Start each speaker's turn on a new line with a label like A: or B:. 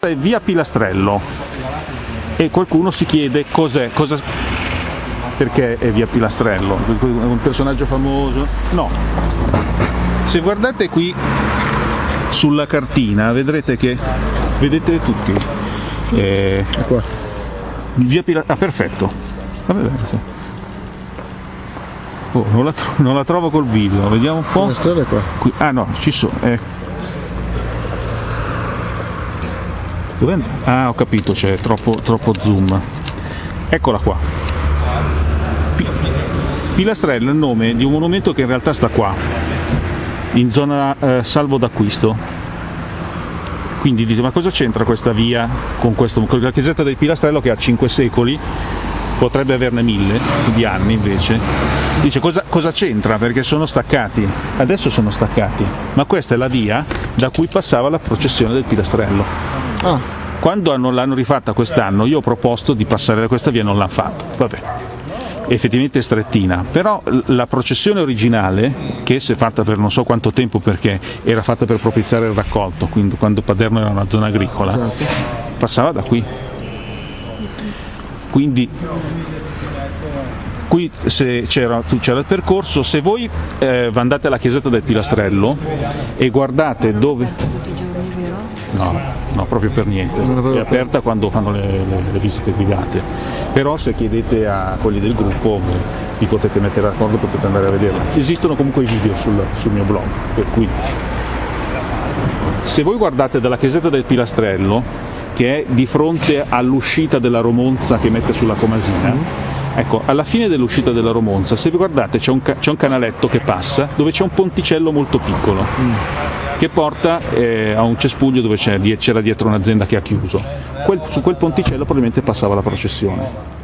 A: è via Pilastrello e qualcuno si chiede cos'è, cosa, perché è via Pilastrello, è un personaggio famoso? No. Se guardate qui sulla cartina vedrete che, vedete tutti?
B: Sì.
A: Eh,
C: Qua.
A: via Pila- ah perfetto. Vabbè, bene, sì. Oh, non, la non la trovo col video, vediamo un po'.
C: La strada è qua.
A: Qui- ah no, ci sono. Eh. And- Ah, ho capito, c'è troppo, troppo zoom. Eccola qua. Pi- Pilastrello è il nome di un monumento che in realtà sta qua, in zona eh, salvo d'acquisto. Quindi dite, ma cosa c'entra questa via con, questo, con la chiesetta del Pilastrello che ha 5 secoli, potrebbe averne mille di anni invece. Dice cosa, cosa c'entra? Perché sono staccati, adesso sono staccati, ma questa è la via da cui passava la processione del Pilastrello.
C: Ah,
A: Quando hanno- l'hanno rifatta quest'anno io ho proposto di passare da questa via e non l'hanno fatto. Vabbè. Effettivamente è strettina, però la processione originale, che si è fatta per non so quanto tempo perché era fatta per propiziare il raccolto, quindi quando Paderno era una zona agricola,
C: certo.
A: passava da qui. Quindi qui se c'era, tu- c'era il percorso, se voi eh, andate alla chiesetta del Pilastrello e guardate dove... No, no, proprio per niente. È aperta quando fanno le, le- le visite guidate. Però se chiedete a quelli del gruppo vi potete mettere d'accordo, potete andare a vederla. Esistono comunque i video sul, sul mio blog, per cui se voi guardate dalla chiesetta del Pilastrello, che è di fronte all'uscita della Romonza che mette sulla Comasina, ecco, alla fine dell'uscita della Romonza, se vi guardate c'è un, ca- c'è un canaletto che passa dove c'è un ponticello molto piccolo che porta eh, a un cespuglio dove c'era dietro un'azienda che ha chiuso. Quel- su quel ponticello probabilmente passava la processione.